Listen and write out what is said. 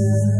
Jesus.